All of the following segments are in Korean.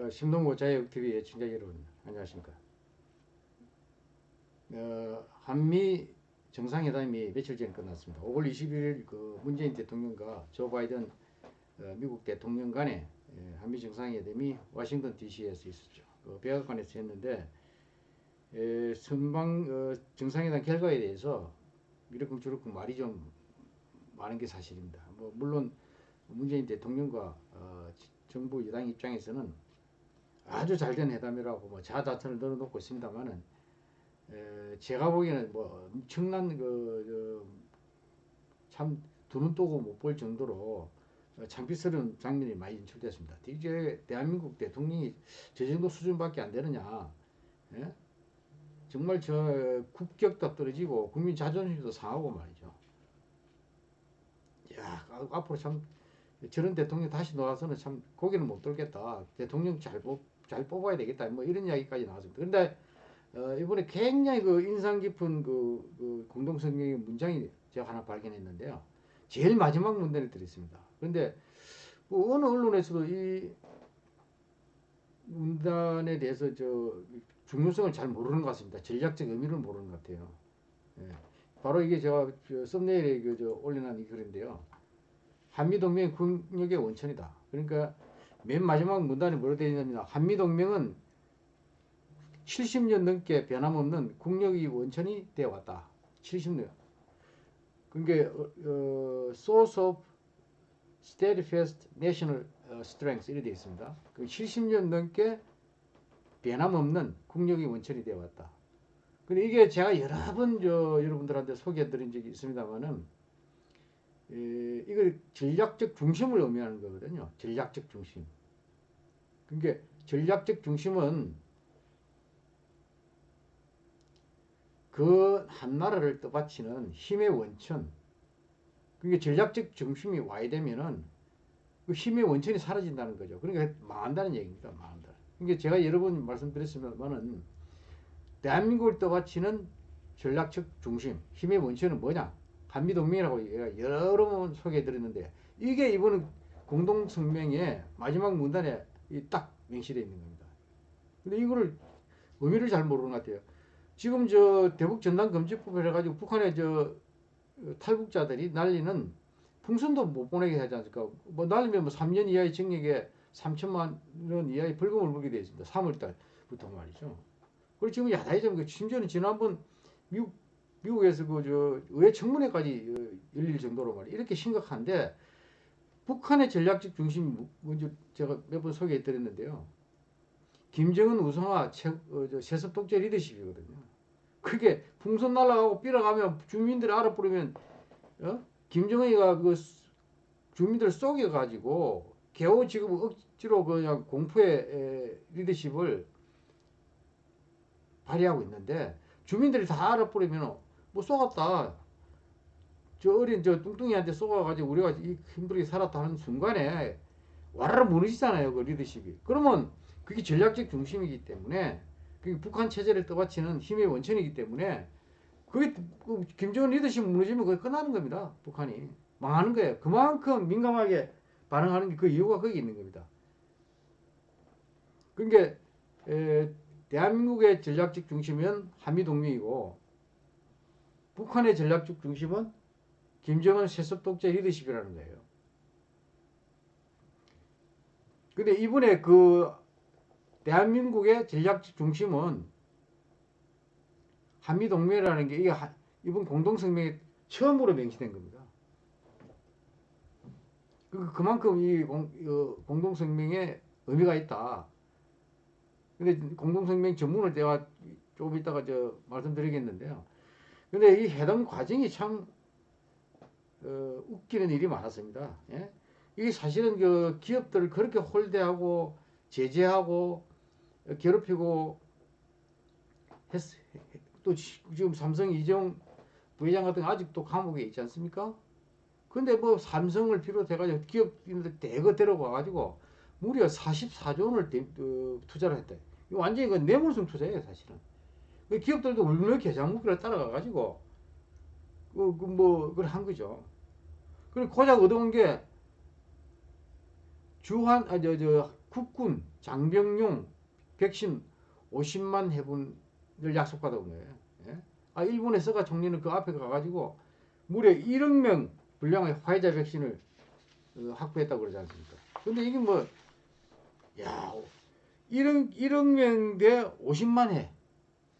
어, 심동보 자유TV 애청자 여러분 안녕하십니까? 어, 한미 정상회담이 며칠 전에 끝났습니다. 5월 21일 그 문재인 대통령과 조 바이든 어, 미국 대통령 간의 예, 한미 정상회담이 워싱턴 DC에서 있었죠. 그 백악관에서 했는데 에, 선방 어, 정상회담 결과에 대해서 이렇게 저렇게 말이 좀 많은 게 사실입니다. 뭐 물론 문재인 대통령과 어, 정부 여당 입장에서는 아주 잘된 회담이라고 뭐 자다천을 늘어놓고 있습니다만은 제가 보기에는 뭐 엄청난 그참 두 눈 뜨고 못 볼 정도로 창피스러운 장면이 많이 연출됐습니다. 이제 대한민국 대통령이 저 정도 수준밖에 안 되느냐? 예? 정말 저 국격도 떨어지고 국민 자존심도 상하고 말이죠. 야 앞으로 참 저런 대통령 다시 나와서는 참 고개를 못 들겠다. 대통령 잘, 뽑, 잘 뽑아야 되겠다. 뭐 이런 이야기까지 나왔습니다. 그런데 어, 이번에 굉장히 그 인상 깊은 그, 그 공동성명의 문장이 제가 하나 발견했는데요. 제일 마지막 문단에 들어있습니다. 그런데 뭐 어느 언론에서도 이 문단에 대해서 저 중요성을 잘 모르는 것 같습니다. 전략적 의미를 모르는 것 같아요. 예. 바로 이게 제가 썸네일에 그 저 올려놓은 이 글인데요. 한미동맹 국력의 원천이다. 그러니까 맨 마지막 문단에 뭐로 되어 있냐면 한미동맹은 70년 넘게 변함없는 국력의 원천이 되어 왔다. 70년. 그게 어, 어, source of steadfast national strength 이렇게 되어 있습니다. 그 70년 넘게 변함없는 국력의 원천이 되어 왔다. 근데 이게 제가 여러 번 저 여러분들한테 소개해 드린 적이 있습니다만은 에, 이걸 전략적 중심을 의미하는 거거든요. 전략적 중심. 그러니까 전략적 중심은 그 한 나라를 떠받치는 힘의 원천. 그러니까 전략적 중심이 와야 되면은 그 힘의 원천이 사라진다는 거죠. 그러니까 망한다는 얘기입니다. 망한다. 그러니까 제가 여러 번 말씀드렸습니다만은 대한민국을 떠받치는 전략적 중심, 힘의 원천은 뭐냐? 한미동맹이라고 여러 번 소개해드렸는데 이게 이번 공동성명의 마지막 문단에 딱 명시되어 있는 겁니다. 근데 이거를 의미를 잘 모르는 것 같아요. 지금 저 대북 전단 금지법을 해가지고 북한의 저 탈북자들이 날리는 풍선도 못 보내게 하지 않습니까? 뭐 날리면 뭐 3년 이하의 징역에 3천만 원 이하의 벌금을 물게 되어 있습니다. 3월달부터 말이죠. 그리고 지금 야당이 좀 심지어는 지난번 미국 미국에서 그저 의회 청문회까지 열릴 정도로 말이야 이렇게 심각한데 북한의 전략적 중심이 먼저 제가 몇 번 소개해 드렸는데요. 김정은 우상화 어, 세습 독재 리더십이거든요. 그게 풍선 날아가고 삐어가면 주민들이 알아버리면 어? 김정은이가 그 주민들 속여가지고 겨우 지금 억지로 그냥 공포의 리더십을 발휘하고 있는데 주민들이 다 알아버리면 뭐 쏘았다. 저 어린 저 뚱뚱이한테 쏘아가지고 우리가 힘들게 살았다 는 순간에 와르르 무너지잖아요. 그 리더십이. 그러면 그게 전략적 중심이기 때문에 그게 북한 체제를 떠받치는 힘의 원천이기 때문에 그게 그 김정은 리더십 무너지면 그게 끝나는 겁니다. 북한이. 망하는 거예요. 그만큼 민감하게 반응하는 게 그 이유가 거기 있는 겁니다. 그러니까 에, 대한민국의 전략적 중심은 한미동맹이고 북한의 전략적 중심은 김정은 세습 독재 리더십이라는 거예요. 근데 이번에 그 대한민국의 전략적 중심은 한미동맹이라는 게 이게 이번 공동성명에 처음으로 명시된 겁니다. 그, 그만큼 이 공, 공동성명에 의미가 있다. 근데 공동성명 전문을 제가 조금 이따가 저 말씀드리겠는데요. 근데 이 해당 과정이 참 어, 웃기는 일이 많았습니다. 예? 이게 사실은 그 기업들을 그렇게 홀대하고 제재하고 괴롭히고 했, 또 지금 삼성 이정 부회장 같은 아직도 감옥에 있지 않습니까? 근데 뭐 삼성을 비롯해가지고 기업인들 대거 데려가 가지고 무려 44조 원을 어, 투자를 했다. 완전히 그 뇌물성 투자예요, 사실은. 그 기업들도 물론 계좌목표를 따라가 가지고 그, 그 뭐, 그걸 한 거죠. 그리고 고작 얻어온 게 주한, 아, 저, 저, 국군 장병용 백신 50만 회분을 약속받아온 거예요. 예? 아 일본에서가 총리는 그 앞에 가가지고 무려 1억 명 분량의 화이자 백신을 어, 확보했다고 그러지 않습니까? 근데 이게 뭐, 야, 1억, 1억 명 대 50만 회.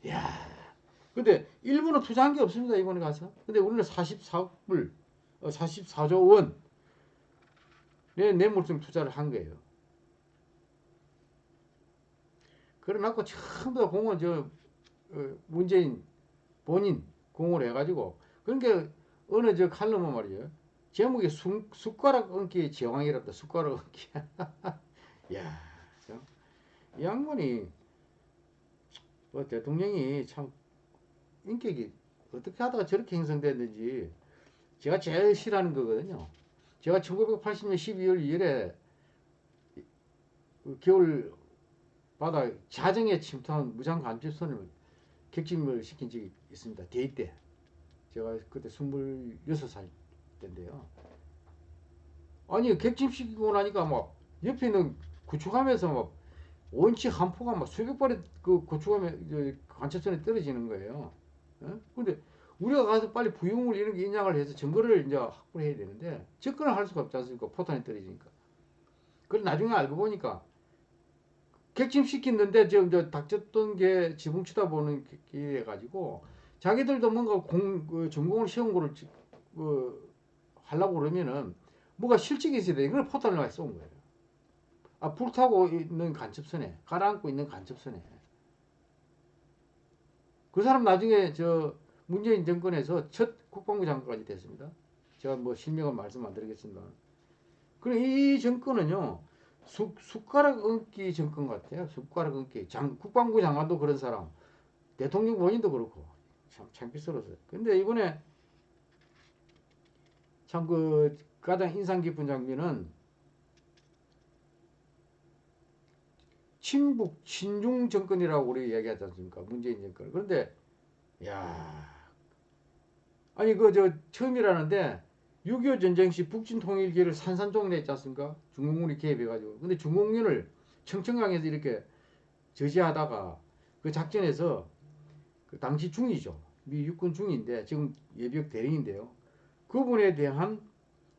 야 근데 일본은 투자한 게 없습니다, 이번에 가서. 근데 우리는 44억 불, 어, 44조 원. 내 뇌물성 투자를 한 거예요. 그래놓고 전부 다 공을 저 어, 문재인 본인 공을 해가지고 그러니까 어느 저 칼럼은 말이에요. 제목이 수, 숟가락 얹기 제왕이랍다. 숟가락 얹기. 야, 참. 이 양반이 뭐 대통령이 참 인격이 어떻게 하다가 저렇게 형성됐는지 제가 제일 싫어하는 거거든요. 제가 1980년 12월 2일에 그 겨울 바다 자정에 침투한 무장 간첩선을 객침을 시킨 적이 있습니다. 대입 때. 제가 그때 26살 때인데요. 아니 객침시키고 나니까 막 옆에 있는 구축함에서 막 원치 한 포가 막 수백 발의 그 구축함에 간첩선에 떨어지는 거예요. 어? 근데 우리가 가서 빨리 부용을 이런 게 인양을 해서 증거를 이제 확보를 해야 되는데 접근을 할 수가 없지 않습니까? 포탄이 떨어지니까. 그걸 나중에 알고 보니까 객침시켰는데 지금 저 닥쳤던 게 지붕 쳐다보는 게 가지고 자기들도 뭔가 공, 그 전공을 시험 거를 그, 하려고 그러면은 뭐가 실직이 있어야 돼. 이걸 포탄을 많이 쏜 거예요. 아, 불타고 있는 간첩선에, 가라앉고 있는 간첩선에. 그 사람 나중에 저 문재인 정권에서 첫 국방부 장관까지 됐습니다. 제가 뭐 실명은 말씀 안 드리겠습니다. 그럼 이 정권은요, 숟, 숟가락 얹기 정권 같아요. 숟가락 얹기. 장, 국방부 장관도 그런 사람. 대통령 본인도 그렇고. 참 창피스러웠어요. 근데 이번에 참 그 가장 인상 깊은 장면은 친북 친중 정권이라고 우리 얘기하지 않습니까? 문재인 정권. 그런데 야 아니 그 저 처음이라는데 6.25 전쟁 시 북진 통일기를 산산조각 냈지 않습니까? 중공군이 개입해가지고. 근데 중공군을 청천강에서 이렇게 저지하다가 그 작전에서 그 당시 중이죠. 미 육군 중인데 지금 예비역 대령인데요. 그분에 대한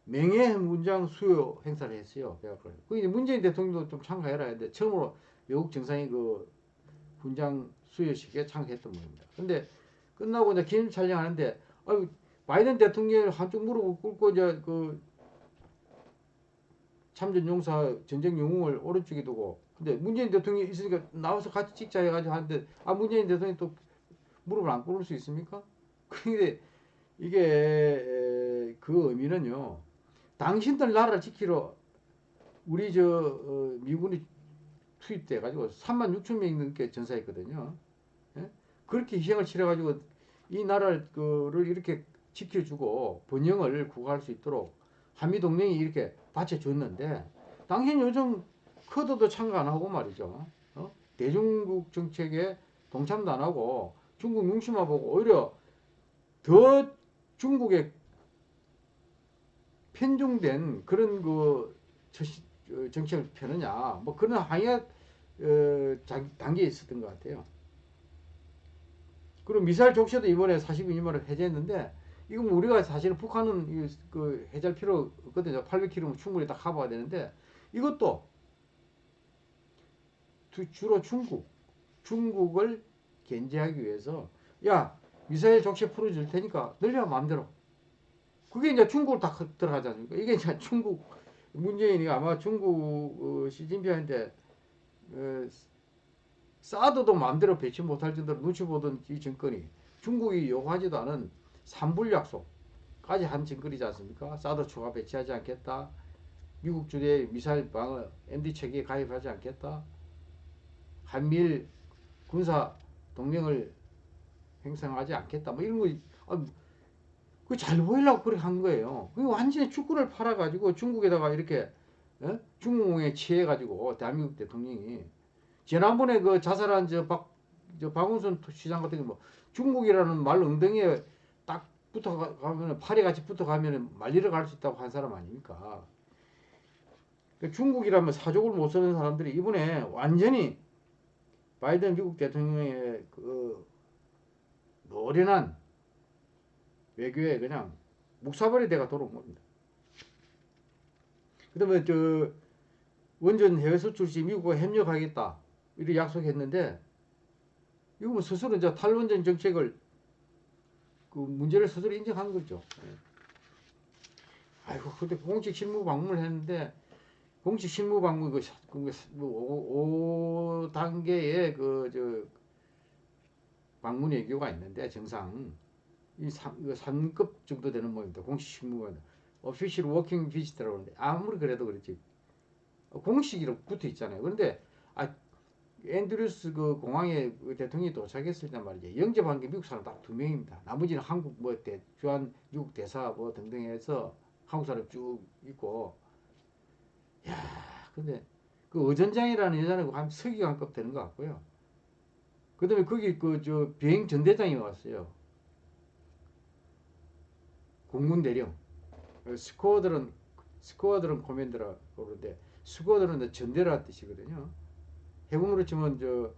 명예 문장 수요 행사를 했어요. 그 이제 문재인 대통령도 좀 참가해라 했는데 처음으로 외국 정상이 그 훈장 수여식에 참가했던 분입니다. 근데 끝나고 이제 기념 촬영하는데 아유 바이든 대통령 한쪽 무릎을 꿇고 이제 그 참전 용사 전쟁 영웅을 오른쪽에 두고 근데 문재인 대통령이 있으니까 나와서 같이 찍자 해가지고 하는데 아 문재인 대통령이 또 무릎을 안 꿇을 수 있습니까? 근데 이게 그 의미는요 당신들 나라를 지키러 우리 저 어, 미군이 투입돼 가지고 3만 6천 명이 넘게 전사했거든요. 예? 그렇게 희생을 치러 가지고 이 나라를 이렇게 지켜주고 번영을 구가할 수 있도록 한미동맹이 이렇게 받쳐줬는데 당신 요즘 커드도 참가 안 하고 말이죠. 어? 대중국 정책에 동참도 안 하고 중국 눈치만 보고 오히려 더 중국에 편중된 그런 그 정책을 펴느냐 뭐 그런 항의가 어, 단계에 있었던 것 같아요. 그리고 미사일 족쇄도 이번에 42년만에 해제했는데 이건 뭐 우리가 사실은 북한은 그 해제할 필요 없거든요. 800km면 충분히 다 커버가 되는데 이것도 주로 중국, 중국을 견제하기 위해서 야 미사일 족쇄 풀어줄 테니까 늘려 마음대로. 그게 이제 중국을 다 들어가지 않습니까? 이게 이제 중국 문재인이 아마 중국 어, 시진핑한테 어, 사드도 마음대로 배치 못할 정도로 눈치 보던 이 정권이 중국이 요구하지도 않은 삼불 약속까지 한 증거이지 않습니까? 사드 추가 배치하지 않겠다. 미국 주대 미사일 방어 MD 체계에 가입하지 않겠다. 한미일 군사 동맹을 행성하지 않겠다. 뭐 이런 거, 아, 그잘 보이려고 그렇게 한 거예요. 그 완전히 축구를 팔아가지고 중국에다가 이렇게 어? 중공에 취해가지고 대한민국 대통령이 지난번에 그 자살한 저 박, 저 박원순 시장 같은 경우 뭐 중국이라는 말 엉덩이에 딱 붙어가면 팔이 같이 붙어가면 말리러 갈 수 있다고 한 사람 아닙니까? 그 중국이라면 사족을 못 쓰는 사람들이 이번에 완전히 바이든 미국 대통령의 그 노련한 외교에 그냥 묵사발이 돼가 돌아온 겁니다. 그 다음에 저 원전 해외 수출 시 미국과 협력하겠다 이렇게 약속했는데 이거 뭐 스스로 이제 탈원전 정책을 그 문제를 스스로 인정한 거죠. 예. 아이고 근데 공식 실무 방문을 했는데 공식 실무 방문 그 5, 단계의 그 저 방문 외교가 있는데 정상 이 3, 3급 정도 되는 모입니다. 공식 실무 가 official working visit라고 하는데 아무리 그래도 그렇지 공식이라고 붙어 있잖아요. 그런데 아 앤드루스 그 공항에 그 대통령이 도착했을 때 말이죠. 영접한 게 미국 사람 딱 두 명입니다. 나머지는 한국 뭐 대, 주한 미국 대사 뭐 등등 해서 한국 사람 쭉 있고 야 근데 그 어전장이라는 여자는 한 서기관급 되는 것 같고요. 그 다음에 거기 그 저 비행 전대장이 왔어요. 공군 대령. 스코어들은 스코어들은 코맨드라 그러는데 스코어들은 전대라 뜻이거든요. 해군으로 치면 저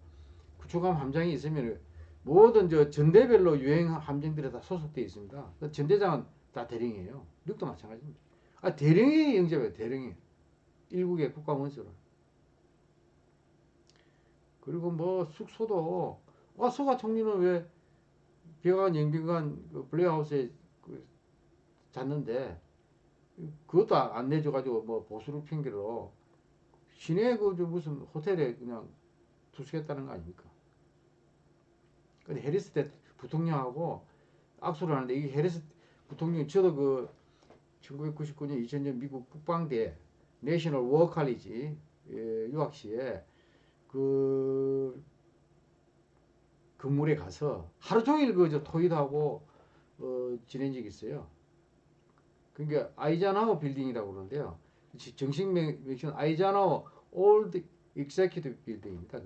구축함 함장이 있으면 모든 저 전대별로 유행 함정들이 다 소속되어 있습니다. 그 전대장은 다 대령이에요. 미국도 마찬가지입니다. 아 대령이 영접해요. 대령이 일국의 국가원수로. 그리고 뭐 숙소도 아 소가 총리는 왜 비관 영빈관 그 블레하우스에 그 잤는데 그것도 안 내줘가지고 뭐 보수를 핑계로 시내 그 무슨 호텔에 그냥 투숙했다는 거 아닙니까? 근데 해리스 대 부통령하고 악수를 하는데 이게 해리스 부통령이 저도 그 1999년 2000년 미국 국방대 내셔널 워어 칼리지 유학 시에 그 건물에 가서 하루 종일 그저 토의도 하고 어, 지낸 적이 있어요. 그러니까 아이젠하워 빌딩이라고 그러는데요. 정식 명칭은 Eisenhower Old Executive Building입니다.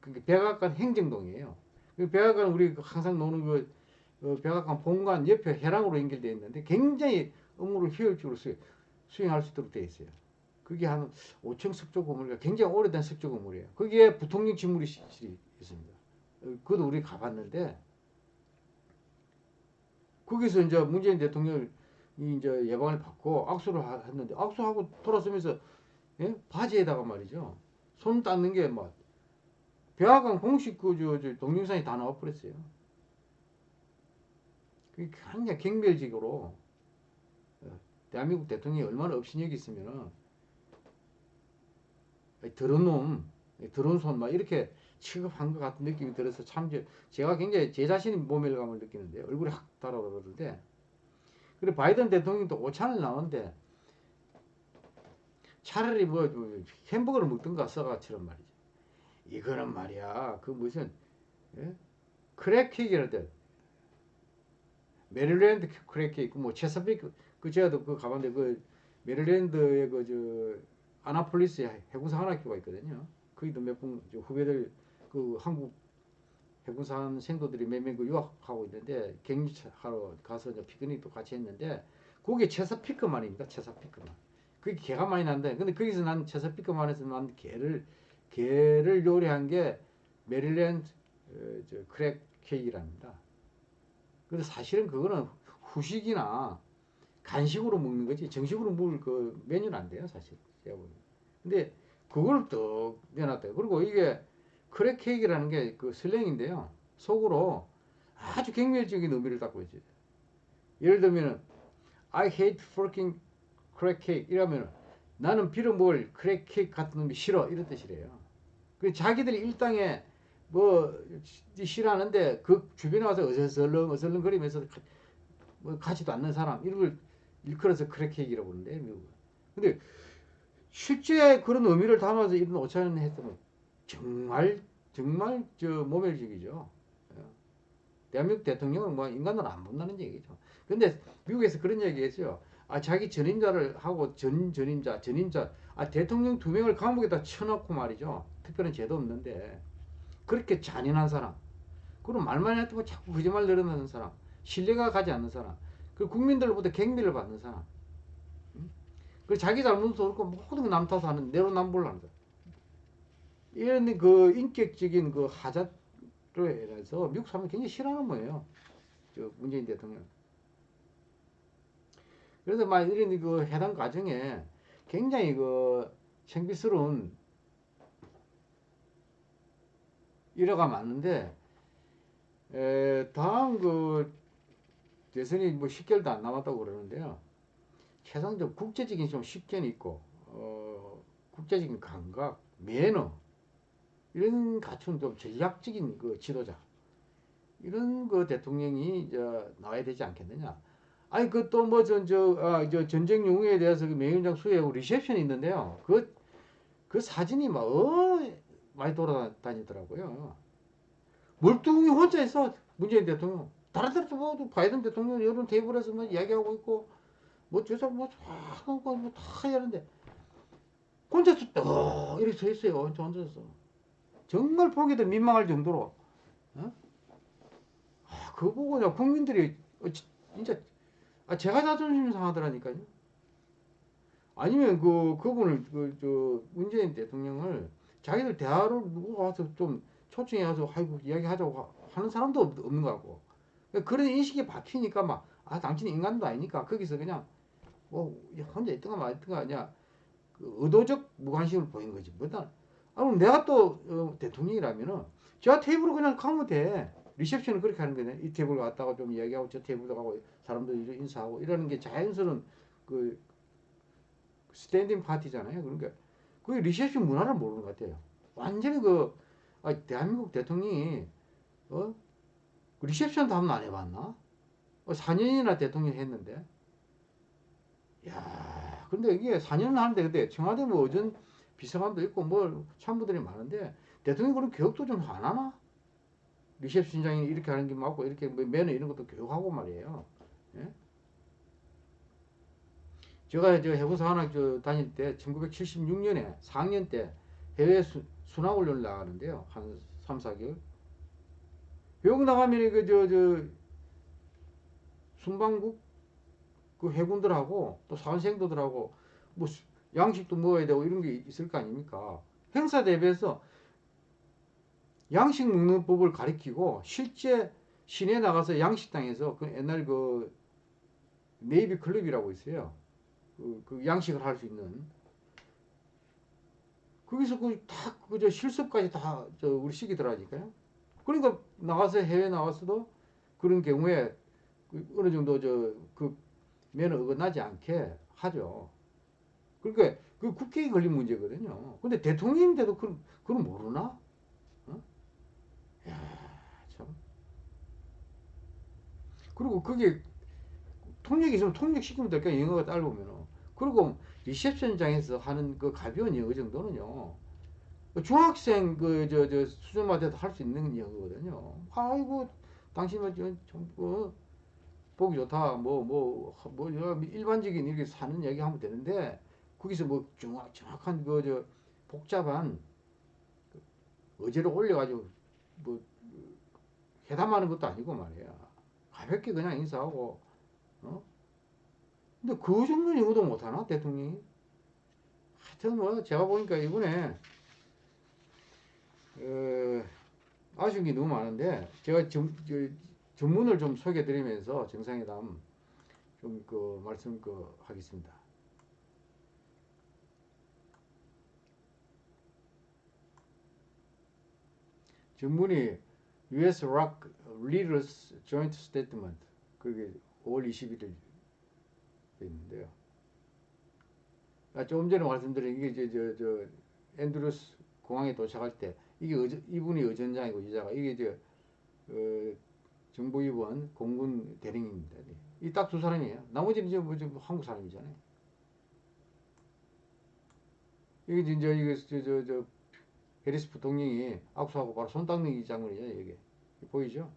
그러니까 백악관 행정동이에요. 그 백악관 우리 항상 노는 그, 그 백악관 본관 옆에 회랑으로 연결되어 있는데 굉장히 업무를 효율적으로 수, 수행할 수 있도록 되어 있어요. 그게 한 5층 석조 건물이 굉장히 오래된 석조 건물이에요. 거기에 부통령 집무실이 있습니다. 그것도 우리 가봤는데 거기서 이제 문재인 대통령 이 이제 예방을 받고 악수를 했는데 악수하고 돌아서면서 예? 바지에다가 말이죠. 손 닦는 게 막 백악관 공식 그저 저 동영상이 다 나와버렸어요. 그게 굉장히 경멸직으로 어, 대한민국 대통령이 얼마나 업신여기 있으면은 더러운 놈, 더러운 손 막 이렇게 취급한 것 같은 느낌이 들어서 참 제가 굉장히 제 자신이 모멸감을 느끼는데 얼굴이 확 달아오르는데 그리고 바이든 대통령도 오찬을 나오는데 차라리 뭐, 뭐 햄버거를 먹든가 써가처럼 말이죠. 이거는 말이야 그 무슨 예? crab cake라든 메릴랜드 crab cake 뭐 체서피크 그 제가도 그 가봤는데 그 메릴랜드의 그 저 아나폴리스에 해군사관학교가 있거든요. 거기도 몇 분 후배들 그 한국 해군사관생도들이 몇명그 유학하고 있는데 격려하러 가서 이제 피크닉도 같이 했는데 그게 체서피크만입니다. 체서피크만. 그게 게가 많이 난다. 근데 거기서 난 체서피크만에서 난 게를 게를 요리한 게 메릴랜드 어, 저 crab cake랍니다. 근데 사실은 그거는 후식이나 간식으로 먹는 거지 정식으로 먹을 그 메뉴는 안 돼요 사실. 근데 그걸 또 내놨대요. 그리고 이게 crab cake라는 게 그 슬랭인데요. 속으로 아주 경멸적인 의미를 갖고 있어요. 예를 들면 I hate fucking crab cake 이러면 나는 빌어 먹을 crab cake 같은 놈이 싫어 이런 뜻이래요. 그 자기들이 일당에 뭐 싫어하는데 그 주변에 와서 어슬렁 어슬렁 거리면서 뭐 가지도 않는 사람 이런 걸 일컬어서 crab cake라고 부르는데 미국은. 근데 실제 그런 의미를 담아서 이런 오찬을 했으면 정말 정말 저 모멸적이죠. 예. 대한민국 대통령은 뭐 인간으로 안 본다는 얘기죠. 근데 미국에서 그런 얘기 했어요. 아 자기 전임자를 하고 전 전임자 전임자 아 대통령 두 명을 감옥에다 쳐놓고 말이죠. 특별한 죄도 없는데 그렇게 잔인한 사람 그럼 말만 해도 뭐 자꾸 거짓말 늘어나는 사람 신뢰가 가지 않는 사람 그 국민들로부터 갱미를 받는 사람 그 자기 잘못도 없고 모든 남 탓하는 내로남불 하는 거야. 이런 그 인격적인 그 하자로 인해서 미국 사람이 굉장히 싫어하는 거예요. 저 문재인 대통령. 그래서 막 이런 그 해당 과정에 굉장히 그 창피스러운 일화가 많은데 에, 다음 그 대선이 뭐 10개월도 안 남았다고 그러는데요. 좀 국제적인 좀 식견이 있고 어, 국제적인 감각, 매너 이런 갖춘 좀 전략적인 그 지도자 이런 그 대통령이 이제 나와야 되지 않겠느냐. 아니 그 또 뭐 전저 아, 저 전쟁 용어에 대해서 그 명예훈장 수여하고 리셉션이 있는데요. 그그 사진이 막 어, 많이 돌아다니더라고요. 멀뚱히 혼자 있어 문재인 대통령. 다른 데도 뭐 바이든 대통령 여러 테이블에서 뭐 이야기하고 있고 뭐 저사 뭐다 뭐다 하는데 혼자서 또 이렇게 서 있어요. 저 혼자서. 정말 보기도 민망할 정도로. 어? 아, 그거 보고 그냥 국민들이 어, 진짜 아, 제가 자존심 상하더라니까요. 아니면 그 그분을 그저 문재인 대통령을 자기들 대화를 누구 와서 좀 초청해 가서 아이고 이야기하자고 하는 사람도 없는 것 같고 그런 인식이 박히니까 막 아 당신 인간도 아니니까 거기서 그냥 뭐 혼자 있던가 말던가 아니야 그 의도적 무관심을 보인 거지 뭐다 아 그럼 내가 또 어, 대통령이라면은 저 테이블을 그냥 가면 돼. 리셉션을 그렇게 하는 거네. 이 테이블 갔다가 좀 이야기하고 저 테이블도 가고 사람들 인사하고 이러는 게 자연스러운 그 standing 파티잖아요. 그러니까 그 리셉션 문화를 모르는 것 같아요. 완전히 그 아, 대한민국 대통령이 어? 리셉션도 한번 안 해봤나? 어, 4년이나 대통령 했는데. 야 근데 이게 4년을 하는데 근데 청와대 뭐 어전 비서관도 있고 뭐 참부들이 많은데 대통령 그런 교육도 좀 안 하나? 리셉션장이 이렇게 하는 게 맞고 이렇게 뭐 매너 이런 것도 교육하고 말이에요. 예? 제가 저 해부사 하나 저 다닐 때 1976년에 4학년 때 해외 수, 순환훈련을 나가는데요. 한 3, 4개월. 여기 나가면 그, 저, 저, 순방국 그 해군들하고 또 사원생도들하고 뭐 양식도 먹어야 되고 이런 게 있을 거 아닙니까? 행사 대비해서 양식 먹는 법을 가리키고 실제 시내 나가서 양식당에서 그 옛날 그 네이비 클럽이라고 있어요. 그, 그 양식을 할 수 있는 거기서 그다 그저 실습까지 다 저 우리 시키더라니까요. 그러니까 나가서 해외 나가서도 그런 경우에 그 어느 정도 저 그 면허 어긋나지 않게 하죠. 그러니까 그 국회에 걸린 문제거든요. 근데 대통령인데도 그럼 그럼 모르나? 어? 그리고 그게 통역이 있으면 통역시키면 될까 영어가 짧으면은. 그리고 리셉션장에서 하는 그 가벼운 영어 정도는요. 중학생 그 저 저 수준만 돼도 할 수 있는 영어거든요. 아이고 당신은 좀 뭐, 보기 좋다. 뭐 뭐뭐 뭐, 뭐, 일반적인 이렇게 사는 얘기 하면 되는데 거기서 뭐 정확 정확한 그 저 복잡한 어제로 올려가지고 뭐 회담하는 것도 아니고 말이야. 가볍게 그냥 인사하고 어? 근데 그 정도 영어도 못하나 대통령이? 하여튼 뭐 제가 보니까 이번에 어, 아쉬운 게 너무 많은데 제가 정, 저, 전문을 좀 소개드리면서 정상회담 좀 그 말씀 그 하겠습니다. 전문이 U.S. Rock Leaders Joint Statement 그게 5월 21일 있는데요. 아, 조금 전에 말씀드린 이게 저, 저, 저 앤드루스 공항에 도착할 때 이게 어저, 이분이 의전장이고 이자가 이게 저 어, 정보위원 공군 대령입니다. 이 딱 두 사람이에요. 나머지는 이제 뭐 한국 사람이잖아요. 이게 이제 이게 저저 저 해리스 부통령이 악수하고 바로 손 닦는 이 장면이죠. 이게 보이죠?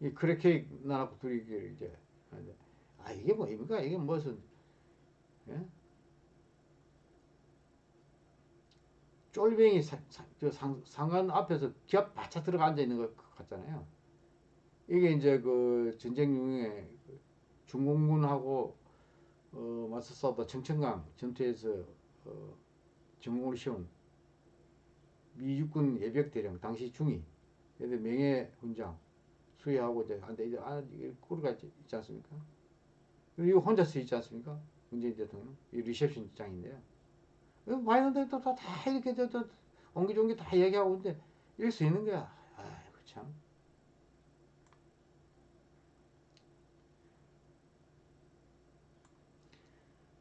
이 크래케이크 나놓고 둘이 이제 아 이게 뭐입니까? 이게 무슨 예? 쫄병이 상관 앞에서 기압 바짝 들어가 앉아 있는 것 같잖아요. 이게 이제 그 전쟁 중에 그 중공군하고 어, 맞서 싸우다 청천강 전투에서 어, 전공을 세운 미 육군 예벽 대령 당시 중위 그래서 명예 훈장 수여하고 이제 한데 이제 아 이게 꾸르가 있지, 있지 않습니까? 그리고 혼자 서 있지 않습니까? 문재인 대통령 이 리셉션 장인데요. 바이든 대통령 다 이렇게 저, 저 옹기종기 다 얘기하고 있는데 이럴 수 있는 거야. 아이고 참.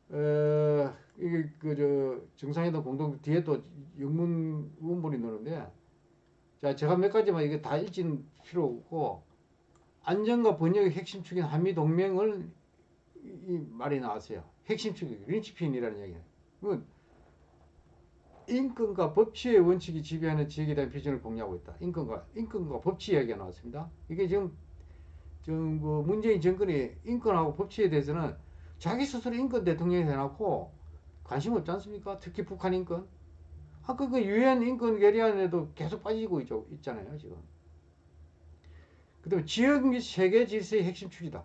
어, 이게 그 저 정상회담 공동 뒤에 또 영문 원본이 나오는데 자 제가 몇 가지만 이게 다 읽지는 필요 없고 안전과 번역의 핵심 축인 한미 동맹을 이, 이 말이 나왔어요. 핵심 축이 린치핀이라는 얘기예요. 그 인권과 법치의 원칙이 지배하는 지역에 대한 비전을 공유하고 있다. 인권과 인권과 법치 이야기가 나왔습니다. 이게 지금 지금 그 문재인 정권이 인권하고 법치에 대해서는 자기 스스로 인권 대통령이 해놓고 관심 없지 않습니까? 특히 북한 인권. 아까 그 유엔 인권 결의안에도 계속 빠지고 있죠, 있잖아요, 지금. 그 다음에 지역 및 세계 질서의 핵심 축이다.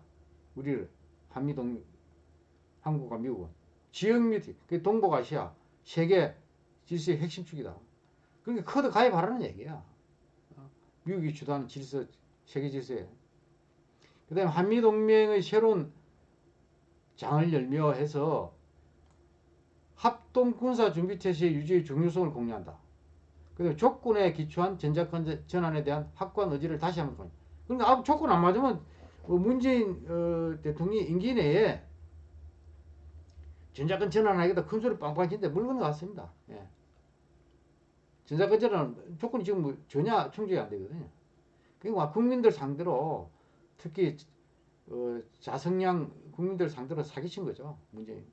우리를, 한미동, 한국과 미국은. 지역 및, 그 동북아시아, 세계 질서의 핵심 축이다. 그러니까 커드 가입하라는 얘기야. 어? 미국이 주도하는 질서, 세계 질서에. 그 다음에 한미동맹의 새로운 장을 열며 해서 합동 군사 준비 태세의 유지의 중요성을 공유한다. 그리고 조건에 기초한 전자권 전환에 대한 확고한 의지를 다시 한번 보니. 그러니까 아, 조건 안 맞으면 어, 문재인 어, 대통령이 임기 내에 전자권 전환하겠다 큰 소리 빵빵 치는데 물건을 갔습니다. 예. 전자권 전환 조건이 지금 뭐 전혀 충족이 안 되거든요. 그러니까 국민들 상대로 특히 어, 자성량 국민들 상대로 사기친 거죠. 문재인.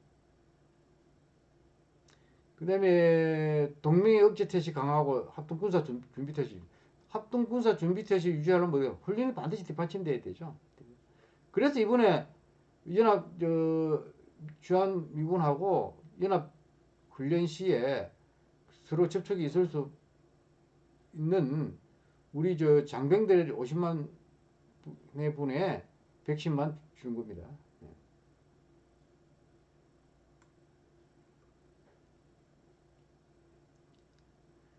그 다음에 동맹의 억제 태세 강화하고 합동군사 준비 태세. 합동군사 준비 태세 유지하려면 뭐예요? 훈련이 반드시 뒷받침돼야 되죠. 그래서 이번에 연합 저 주한 미군하고 연합 훈련 시에 서로 접촉이 있을 수 있는 우리 저 장병들 50만 분의 백신만 주는 겁니다.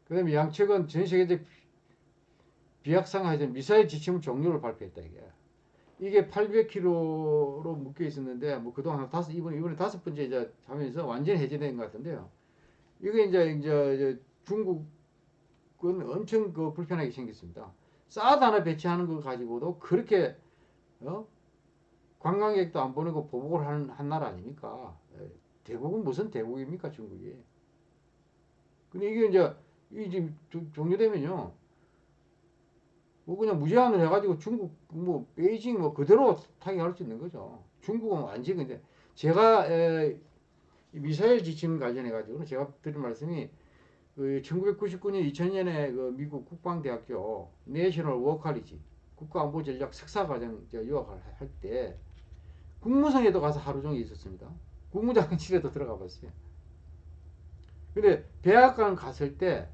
그 다음에 양측은 전 세계적 비약상하에서 미사일 지침 종료를 발표했다 이게. 이게 800km로 묶여 있었는데 뭐 그동안 다섯 이번 이번에 다섯 번째 이제 하면서 완전히 해제된 것 같은데요. 이게 이제 이제 중국은 엄청 그 불편하게 생겼습니다. 사드 하나 배치하는 거 가지고도 그렇게 어? 관광객도 안 보내고 보복을 하는 한 나라 아닙니까? 예. 대국은 무슨 대국입니까 중국이? 근데 이게 이제 이 지금 종료되면요. 뭐 그냥 무제한을 해가지고 중국 뭐 베이징 뭐 그대로 타격할 수 있는 거죠. 중국은 완전히 근데 제가 에, 미사일 지침 관련해 가지고는 제가 드린 말씀이 그 1999년 2000년에 그 미국 국방대학교 내셔널 워컬리지 국가안보전략 석사과정 유학을 할 때 국무성에도 가서 하루 종일 있었습니다. 국무장관실에도 들어가 봤어요. 근데 대학관 갔을 때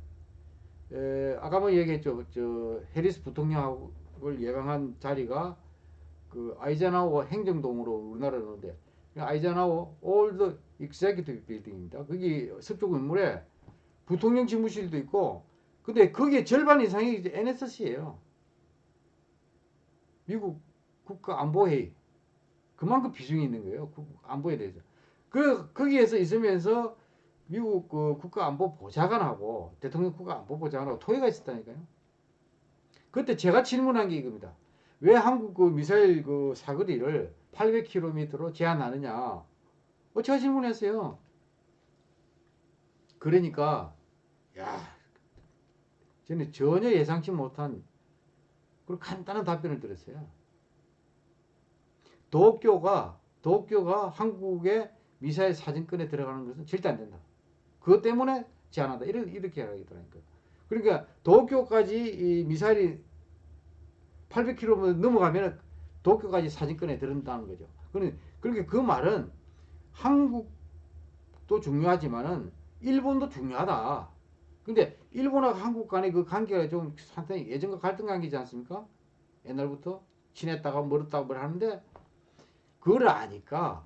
에, 아까 뭐 얘기했죠. 저 해리스 부통령을 예방한 자리가 그 아이젠하워 행정동으로 우리나라로 오는데 Eisenhower Old Executive Building입니다. 거기 서쪽 건물에 부통령 집무실도 있고 근데 거기에 절반 이상이 NSC예요. 미국 국가안보회의 그만큼 비중이 있는 거예요. 안보에 대해서. 그 거기에서 있으면서 미국 그 국가안보 보좌관하고 대통령 국가안보 보좌관하고 토의가 있었다니까요. 그때 제가 질문한 게 이겁니다. 왜 한국 그 미사일 그 사거리를 800km로 제한하느냐? 어, 제가 질문했어요. 그러니까 야 저는 전혀 예상치 못한 그리고 간단한 답변을 들었어요. 도쿄가 도쿄가 한국의 미사일 사진권에 들어가는 것은 절대 안 된다. 그것 때문에 제한한다. 이렇게, 이렇게 하더라니까. 그러니까 도쿄까지 이 미사일이 800km 넘어가면 도쿄까지 사진권에 들은다는 거죠. 그러니까 그 말은 한국도 중요하지만은 일본도 중요하다. 근데 일본하고 한국 간의 그 관계가 좀 상당히 예전과 갈등 관계지 않습니까? 옛날부터 친했다가 멀었다고 하는데 그걸 아니까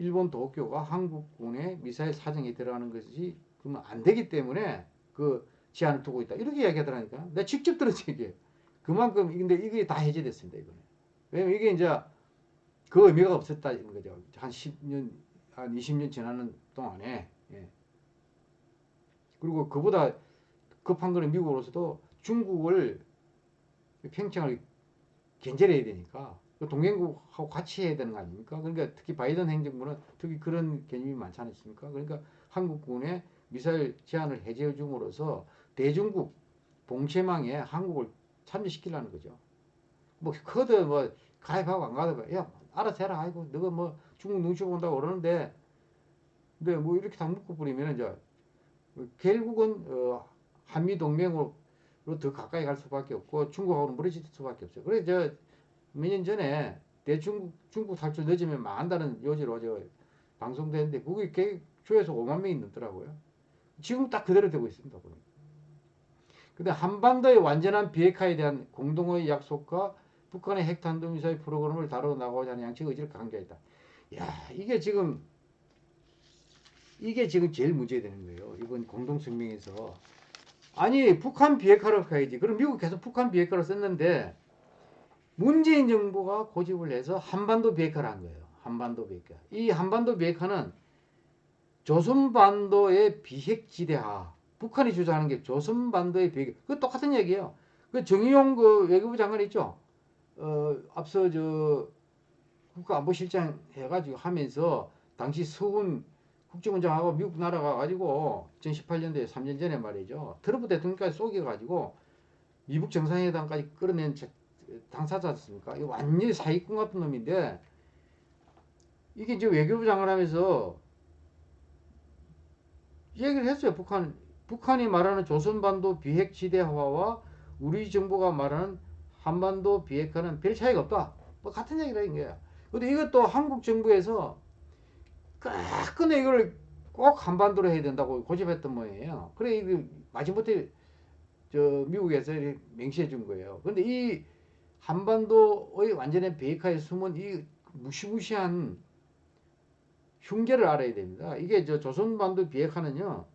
일본 도쿄가 한국군의 미사일 사정에 들어가는 것이 그러면 안 되기 때문에 그 제한을 두고 있다. 이렇게 이야기하더라니까. 내가 직접 들었지 이게. 그만큼 근데 이게 다 해제됐습니다 이거는. 왜냐면 이게 이제 그 의미가 없었다는 거죠. 한 10년, 한 20년 지나는 동안에. 예. 그리고 그보다 급한 거는 미국으로서도 중국을 평창을 견제해야 되니까 그 동맹국하고 같이 해야 되는 거 아닙니까? 그러니까 특히 바이든 행정부는 특히 그런 개념이 많지 않습니까? 그러니까 한국군의 미사일 제한을 해제해 줌으로써 대중국 봉쇄망에 한국을 참여시키려는 거죠. 뭐 커드 뭐 가입하고 안 가입하고 야 알아서 해라 아이고 너가 뭐 중국 눈치 본다고 그러는데 근데 뭐 이렇게 다 묶어 버리면 이제 결국은 어 한미 동맹으로 더 가까이 갈 수밖에 없고 중국하고는 멀어질 수밖에 없어요. 그래 저 몇 년 전에 대중국 중국 탈출 늦으면 망한다는 요지로 저 방송되는데 그게 개- 조회수 5만 명이 넘더라고요. 지금 딱 그대로 되고 있습니다. 근데 한반도의 완전한 비핵화에 대한 공동의 약속과 북한의 핵탄도미사일 프로그램을 다루어 나가고자 하는 양측 의지를 강조했다. 야, 이게 지금 이게 지금 제일 문제 되는 거예요. 이번 공동성명에서 아니 북한 비핵화를 가야지. 그럼 미국 계속 북한 비핵화를 썼는데 문재인 정부가 고집을 해서 한반도 비핵화를 한 거예요. 한반도 비핵화. 이 한반도 비핵화는 조선반도의 비핵지대화. 북한이 주장하는 게 조선반도의 비핵화. 그 똑같은 얘기예요. 그 정의용 그 외교부 장관 있죠. 어 앞서 저 국가안보실장 해가지고 하면서 당시 서훈 국정원장하고 미국 날아가 가지고 2018년도에 3년 전에 말이죠. 트럼프 대통령까지 속여가지고 미국 정상회담까지 끌어낸 저- 당사자였습니까? 이 완전히 사기꾼 같은 놈인데 이게 이제 외교부 장관 하면서 얘기를 했어요. 북한 북한이 말하는 조선반도 비핵지대 화와 우리 정부가 말하는 한반도 비핵화는 별 차이가 없다. 뭐 같은 얘기라 이거야. 근데 이것도 한국 정부에서 끝끝내 이걸 꼭 한반도로 해야 된다고 고집했던 모양이에요. 그래 이거 마지못해 저 미국에서 명시해 준 거예요. 근데 이 한반도의 완전한 비핵화에 숨은 이 무시무시한 흉계를 알아야 됩니다. 이게 저 조선반도 비핵화는요.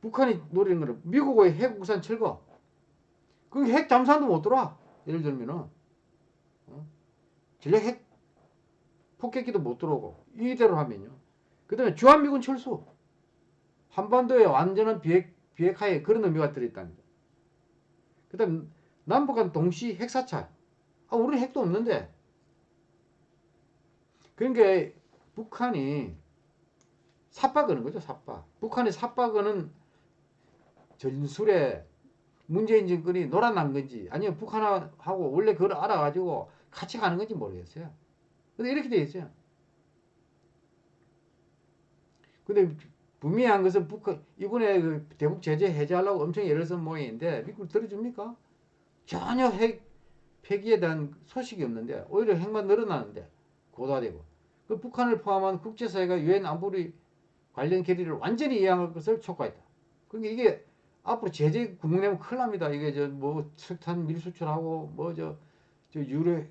북한이 노리는 거는 미국의 핵 우산 철거. 그 핵 잠수함도 못 들어와. 예를 들면은 어? 전략 핵 폭격기도 못 들어오고 이대로 하면요. 그다음에 주한미군 철수. 한반도의 완전한 비핵 비핵화에 그런 의미가 들어있답니다. 그다음 남북한 동시 핵사찰. 아, 우리는 핵도 없는데. 그러니까 북한이 삽박하는 거죠, 삽박. 북한이 삽박하는 전술에 문재인 정권이 놀아난 건지 아니면 북한하고 원래 그걸 알아가지고 같이 가는 건지 모르겠어요. 근데 이렇게 돼 있어요. 근데 분명한 것은 북한 이번에 그 대북 제재 해제하려고 엄청 애를 쓴 모양인데 미국 들어줍니까? 전혀 핵 폐기에 대한 소식이 없는데 오히려 핵만 늘어나는데 고도화되고 그 북한을 포함한 국제사회가 유엔 안보리 관련 결의를 완전히 이행할 것을 촉구했다. 그러니까 이게 앞으로 제재 국내면 큰일 납니다. 이게 저 뭐 석탄 밀 수출하고 뭐 저 저 유로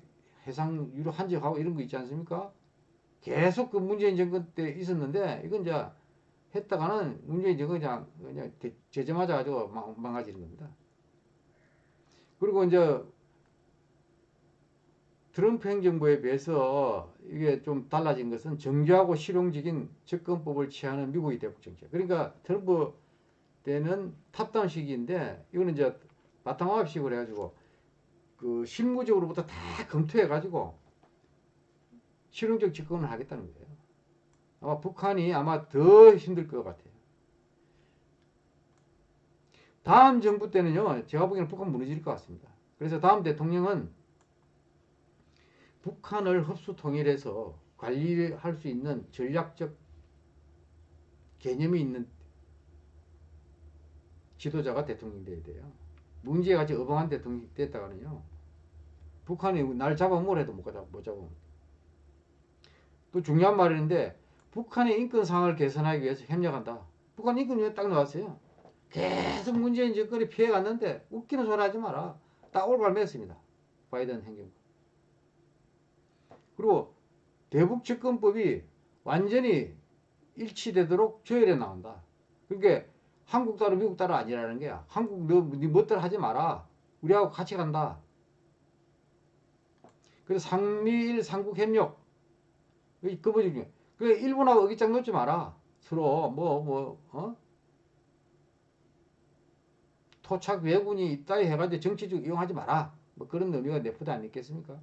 해상 유로 한적하고 이런 거 있지 않습니까? 계속 그 문재인 정권 때 있었는데 이건 이제 했다가는 문재인 정권 그냥 그냥 대- 제재 맞아가지고 망, 망가지는 겁니다. 그리고 이제 트럼프 행정부에 비해서 이게 좀 달라진 것은 정교하고 실용적인 접근법을 취하는 미국의 대북 정책. 그러니까 트럼프 때는 탑다운 시기인데 이거는 이제 바탕화합식으로 해가지고 그 실무적으로부터 다 검토해가지고 실용적 접근을 하겠다는 거예요. 아마 북한이 아마 더 힘들 것 같아요. 다음 정부 때는요, 제가 보기에는 북한 무너질 것 같습니다. 그래서 다음 대통령은 북한을 흡수 통일해서 관리할 수 있는 전략적 개념이 있는 지도자가 대통령이 돼야 돼요. 문제가 같이 어벙한 대통령이 됐다가는요, 북한이 날 잡아먹으라 해도 못 잡아, 못 잡아. 또 중요한 말인데, 북한의 인권 상황을 개선하기 위해서 협력한다. 북한 인권위에 딱 나왔어요. 계속 문재인 정권이 피해갔는데, 웃기는 소리 하지 마라. 딱 올바로 맸습니다. 바이든 행정부. 그리고 대북 접근법이 완전히 일치되도록 조율해 나온다. 그러니까 한국 따로 미국 따로 아니라는 거야. 한국 너 네 멋대로 하지 마라. 우리하고 같이 간다. 그래서 상미일 삼국 협력 그 뭐지 중에 그 일본하고 어깃장 놓지 마라. 서로 뭐뭐 어? 토착 외군이 있다 해가지고 정치적 이용하지 마라. 뭐 그런 의미가 내포도 안 있겠습니까?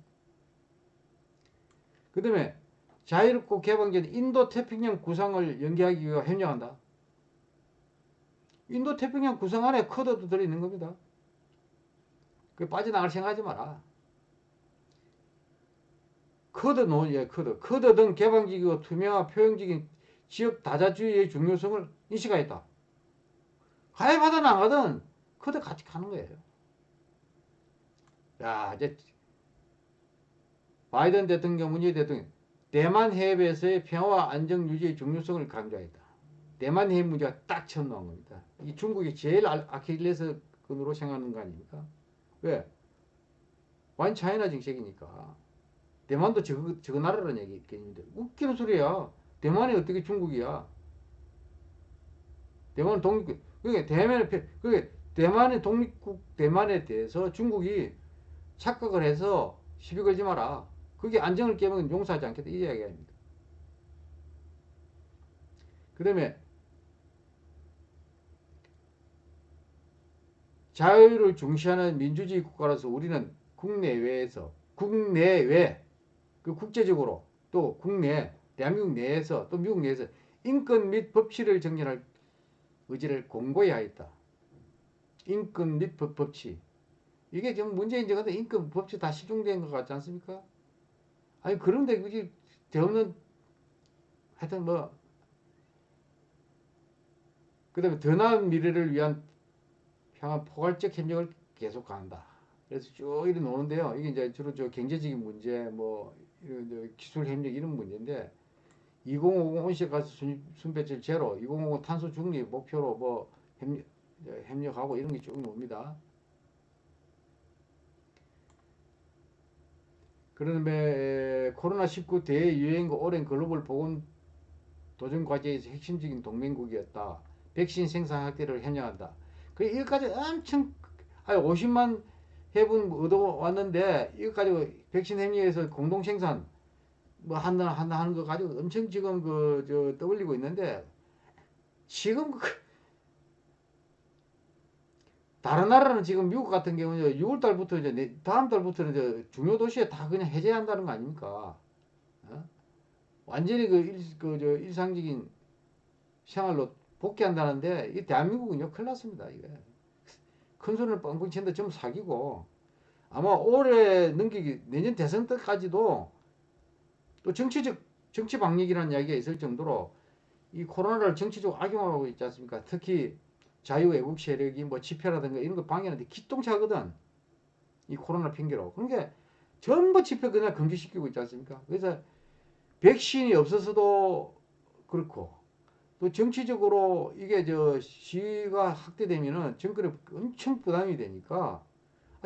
그 다음에 자유롭고 개방된 인도 태평양 구상을 연계하기 위해 협력한다. 인도 태평양 구상 안에 커드도 들어있는 겁니다. 그 빠져나갈 생각하지 마라. 쿼드 논의에 쿼드. 쿼드 등 개방적이고 투명한 포용적인 지역 다자주의의 중요성을 인식하였다. 가입하든 안 가든 쿼드 같이 가는 거예요. 야, 이제 바이든 대통령, 문재인 대통령 대만 해협에서의 평화와 안정 유지의 중요성을 강조했다. 대만 해협 문제가 딱 처음 나온 겁니다. 이 중국이 제일 아킬레스 건으로 생각하는 거 아닙니까? 왜? 완 차이나 정책이니까. 대만도 저거, 저거 나라라는 얘기 있겠는데 웃기는 소리야. 대만이 어떻게 중국이야? 대만은 독립국. 그게 대만의 그게 대만의 독립국 대만에 대해서 중국이 착각을 해서 시비 걸지 마라. 그게 안정을 깨면 용서하지 않겠다. 이 이야기 아닙니다. 그 다음에 자유를 중시하는 민주주의 국가로서 우리는 국내외에서 국내외 그 국제적으로 또 국내 대한민국 내에서 또 미국 내에서 인권 및 법치를 정립할 의지를 공고히 하였다. 인권 및 법, 법치 이게 지금 문재인 정부도 인권 법치 다 시중된 것 같지 않습니까? 아니 그런데 굳이 대없는 하여튼 뭐 그다음에 더 나은 미래를 위한 평화 포괄적 협력을 계속 한다. 그래서 쭉 이렇게 노는데요. 이게 이제 주로 저 경제적인 문제, 뭐 이런 기술 협력 이런 문제인데 2050 온실가스 순 배출 제로, 2050 탄소 중립 목표로 뭐 협력, 협력하고 이런 게 쭉 나옵니다. 그런데 코로나19 대유행과 오랜 글로벌 보건 도전 과제에서 핵심적인 동맹국이었다. 백신 생산 확대를 협력한다. 그 이것까지 엄청 아니 50만 회분 얻어 왔는데 이거 가지고 백신 협력에서 공동 생산 뭐 한다 한다 하는 거 가지고 엄청 지금 그 저 떠올리고 있는데 지금 그 다른 나라는 지금 미국 같은 경우는 6월 달부터 이제 다음 달부터는 이제 중요 도시에 다 그냥 해제한다는 거 아닙니까? 어? 완전히 그, 일, 그, 저, 일상적인 생활로 복귀한다는데, 이 대한민국은요, 큰일 났습니다, 이게. 큰 손을 뻥뻥 치는데 좀 사기고, 아마 올해 넘기기, 내년 대선 때까지도 또 정치적, 정치 방역이라는 이야기가 있을 정도로 이 코로나를 정치적으로 악용하고 있지 않습니까? 특히 자유애국 세력이 뭐 집회라든가 이런 거 방해하는데 기똥차거든. 이 코로나 핑계로. 그러니까 전부 집회 그냥 금지시키고 있지 않습니까? 그래서 백신이 없어서도 그렇고 또 정치적으로 이게 저 시위가 확대되면은 정권에 엄청 부담이 되니까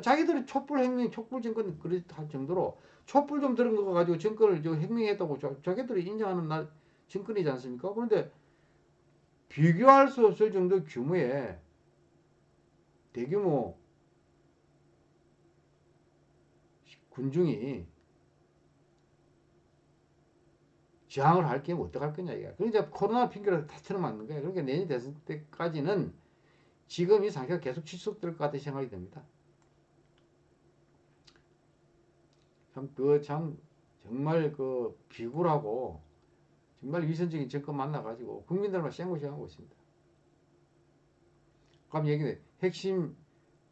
자기들이 촛불 혁명, 촛불 정권 그렇할 정도로 촛불 좀 들은 거 가지고 정권을 저 혁명했다고 자기들이 인정하는 날 정권이지 않습니까? 그런데 비교할 수 없을 정도 규모의 대규모 군중이 저항을 할 경우 어떡할 거냐 이게. 그러니까 코로나 핑계로 다 틀어막는 거예요. 그러니까 내년 대선 때까지는 지금 이 상태가 계속 지속될 것 같은 생각이 듭니다. 참, 그, 참, 정말 그 비굴하고 정말 위선적인 정권 만나가지고 국민들만 쌩고생하고 있습니다. 그럼 얘기는 핵심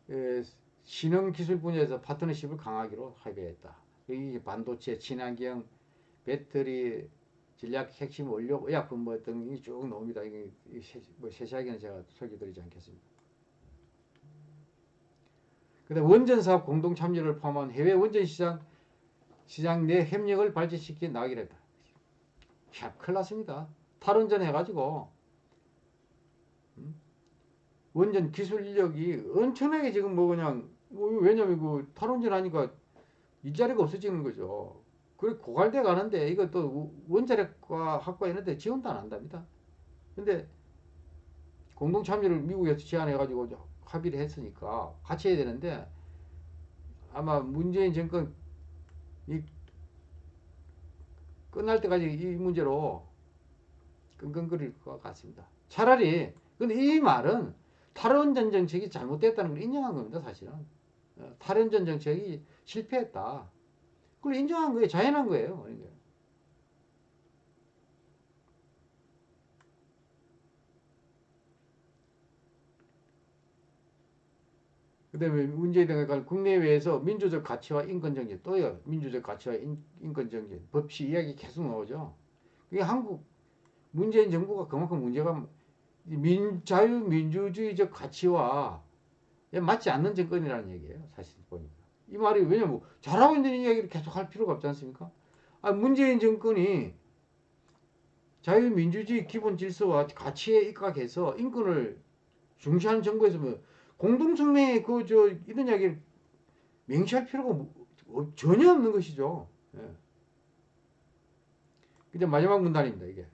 에, 신흥 기술 분야에서 파트너십을 강하기로 합의했다. 이 반도체, 친환경, 배터리, 전략 핵심 원료, 의약품 뭐 등이 쭉 나옵니다. 이게 뭐 세세하게는 제가 설계드리지 않겠습니다. 그다음 원전 사업 공동 참여를 포함한 해외 원전 시장 시장 내 협력을 발전시켜 나가기로 했다. 참 큰일 났습니다. 탈원전 해가지고 음? 원전 기술 인력이 엄청나게 지금 뭐 그냥 뭐 왜냐면 그 탈원전 하니까 일자리가 없어지는 거죠. 그리고 고갈돼 가는데 이거 또 원자력과 학과 이런데 지원도 안 한답니다. 근데 공동 참여를 미국에서 제안해 가지고 합의를 했으니까 같이 해야 되는데 아마 문재인 정권 이 끝날 때까지 이 문제로 끙끙거릴 것 같습니다. 차라리 근데 이 말은 탈원전 정책이 잘못됐다는 걸 인정한 겁니다. 사실은 어, 탈원전 정책이 실패했다. 그걸 인정한 거예요. 자연한 거예요. 그러니까. 그 다음에 문재인 대통령 국내외에서 민주적 가치와 인권정신 또요 민주적 가치와 인, 인권정신 법치 이야기 계속 나오죠. 그게 한국 문재인 정부가 그만큼 문제가 민, 자유민주주의적 가치와 맞지 않는 정권이라는 얘기예요. 사실 보니까. 이 말이 왜냐면 잘하고 있는 이야기를 계속 할 필요가 없지 않습니까? 아, 문재인 정권이 자유민주주의 기본 질서와 가치에 입각해서 인권을 중시하는 정부에서 뭐 공동성명에 그 저 이런 이야기를 명시할 필요가 뭐, 어, 전혀 없는 것이죠. 예. 이제 마지막 문단입니다. 이게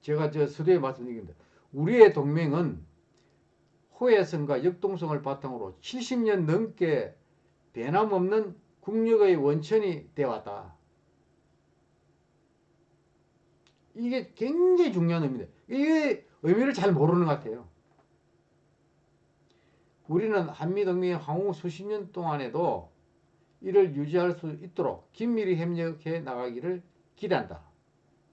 제가 저 서두에 말씀드립니다. 우리의 동맹은 호혜성과 역동성을 바탕으로 70년 넘게 변함없는 국력의 원천이 되어왔다. 이게 굉장히 중요한 의미입니다. 이게 의미를 잘 모르는 것 같아요. 우리는 한미동맹의 향후 수십 년 동안에도 이를 유지할 수 있도록 긴밀히 협력해 나가기를 기대한다.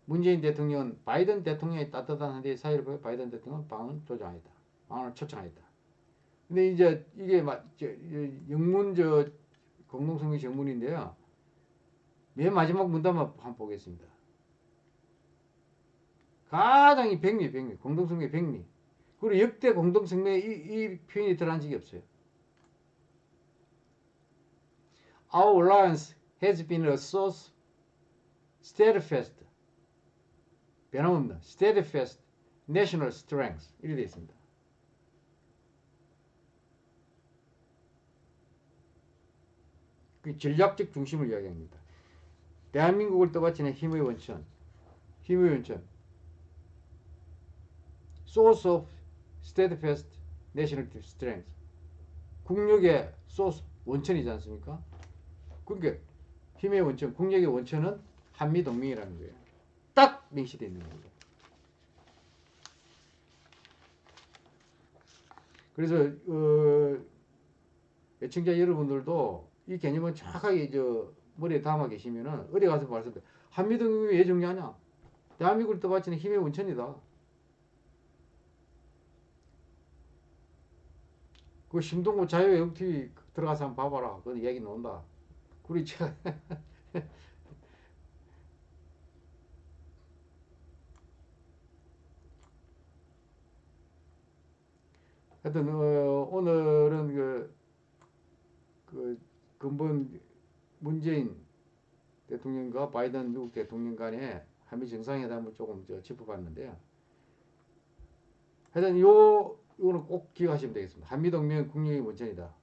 문재인 대통령은 바이든 대통령의 따뜻한 한대 사이를 보여 바이든 대통령은 방을 조정하였다. 방을 초청하였다. 근데 이제 이게 막 영문 저 공동성명 정문인데요. 맨 마지막 문단만 한번 보겠습니다. 가장 이 백미, 백미, 공동성명 백미. 그리고 역대 공동성명에 이, 이 표현이 들어간 적이 없어요. Our alliance has been a source steadfast, 변함없는 steadfast national strength 이렇게 되어 있습니다. 그 전략적 중심을 이야기합니다. 대한민국을 떠받치는 힘의 원천, 힘의 원천, source of steadfast national strength. 국력의 소스 원천이지 않습니까? 그러니까 힘의 원천, 국력의 원천은 한미 동맹이라는 거예요. 딱 명시되어 있는 겁니다. 그래서 어, 애청자 여러분들도 이 개념을 정확하게 저 머리에 담아 계시면은 어디 가서 말씀드려 한미 동맹이 왜 중요하냐? 대한민국을 떠받치는 힘의 원천이다. 그 심동구 자유외국 TV 들어가서 한번 봐봐라. 그 얘기 나온다. 우리 제가 하여튼 어, 오늘은 그, 그 근본 문재인 대통령과 바이든 미국 대통령 간의 한미 정상회담을 조금 저 짚어봤는데요. 하여튼 요 이거는 꼭 기억하시면 되겠습니다. 한미동맹 국력의 원천이다.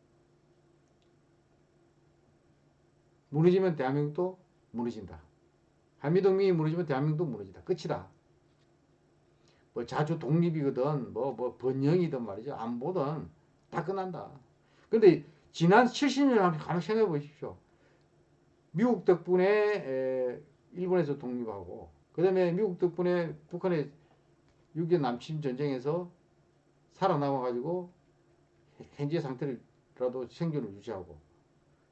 무너지면 대한민국도 무너진다. 한미동맹이 무너지면 대한민국도 무너진다. 끝이다. 뭐 자주 독립이거든, 뭐, 뭐 번영이든 말이죠. 안보든 다 끝난다. 근데 지난 70년 한번 생각해 보십시오. 미국 덕분에 에, 일본에서 독립하고, 그 다음에 미국 덕분에 북한의 6.25 남침 전쟁에서 살아남아가지고 현재 상태라도 생존을 유지하고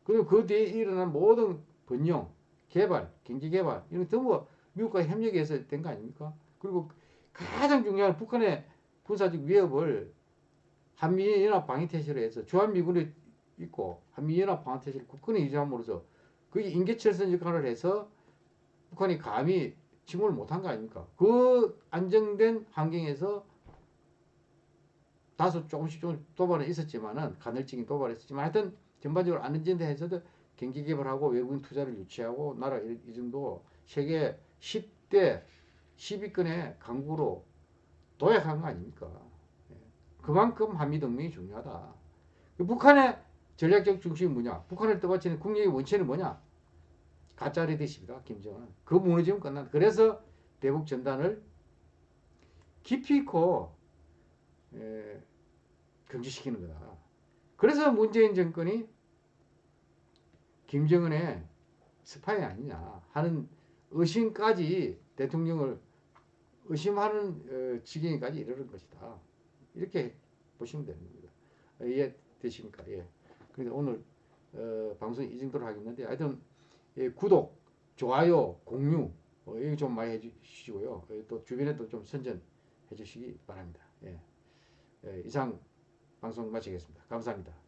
그리고 그 뒤에 일어난 모든 번영, 개발, 경제 개발 이런 전부 미국과 협력해서 된 거 아닙니까? 그리고 가장 중요한 북한의 군사적 위협을 한미연합 방위태세로 해서 주한미군이 있고 한미연합 방위태세를 국군에 유지함으로써 그게 인계철선 역할을 해서 북한이 감히 침공을 못한 거 아닙니까? 그 안정된 환경에서 다소 조금씩 조금씩 도발은 있었지만은 간헐적인 도발이 있었지만 하여튼 전반적으로 안전지대 해서도 경기 개발하고 외국인 투자를 유치하고 나라 이, 이 정도 세계 10대 10위권의 강국으로 도약한 거 아닙니까? 예. 그만큼 한미동맹이 중요하다. 그 북한의 전략적 중심이 뭐냐? 북한을 떠받치는 국력의 원천은 뭐냐? 가짜 리더십이다. 김정은. 그 무너지면 끝난다. 그래서 대북 전단을 깊이 있고 에, 경지시키는 거다. 그래서 문재인 정권이 김정은의 스파이 아니냐 하는 의심까지 대통령을 의심하는 어, 지경까지 이르는 것이다. 이렇게 보시면 되는 겁니다. 어, 이해 되십니까? 예. 그러니까 오늘 어, 방송 이 정도로 하겠는데 하여튼 예, 구독, 좋아요, 공유 어, 이거 좀 많이 해주시고요. 예, 또 주변에도 좀 선전해 주시기 바랍니다. 예. 예, 이상 방송 마치겠습니다. 감사합니다.